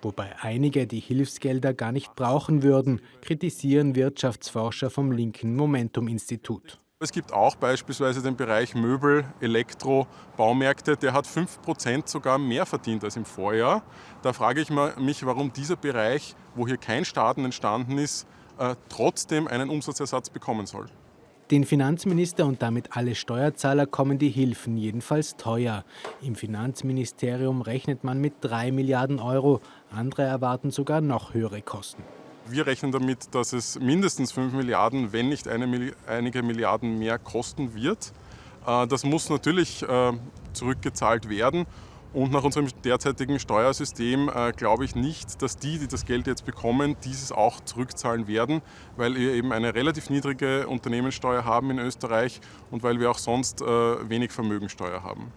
Wobei einige die Hilfsgelder gar nicht brauchen würden, kritisieren Wirtschaftsforscher vom linken Momentum-Institut. Es gibt auch beispielsweise den Bereich Möbel, Elektro, Baumärkte, der hat 5% sogar mehr verdient als im Vorjahr. Da frage ich mich, warum dieser Bereich, wo hier kein Schaden entstanden ist, äh, trotzdem einen Umsatzersatz bekommen soll. Den Finanzminister und damit alle Steuerzahler kommen die Hilfen jedenfalls teuer. Im Finanzministerium rechnet man mit 3 Milliarden Euro. Andere erwarten sogar noch höhere Kosten. Wir rechnen damit, dass es mindestens 5 Milliarden, wenn nicht eine, einige Milliarden mehr kosten wird. Äh, das muss natürlich äh, zurückgezahlt werden. Und nach unserem derzeitigen Steuersystem äh, glaube ich nicht, dass die, die das Geld jetzt bekommen, dieses auch zurückzahlen werden, weil wir eben eine relativ niedrige Unternehmenssteuer haben in Österreich und weil wir auch sonst wenig Vermögensteuer haben.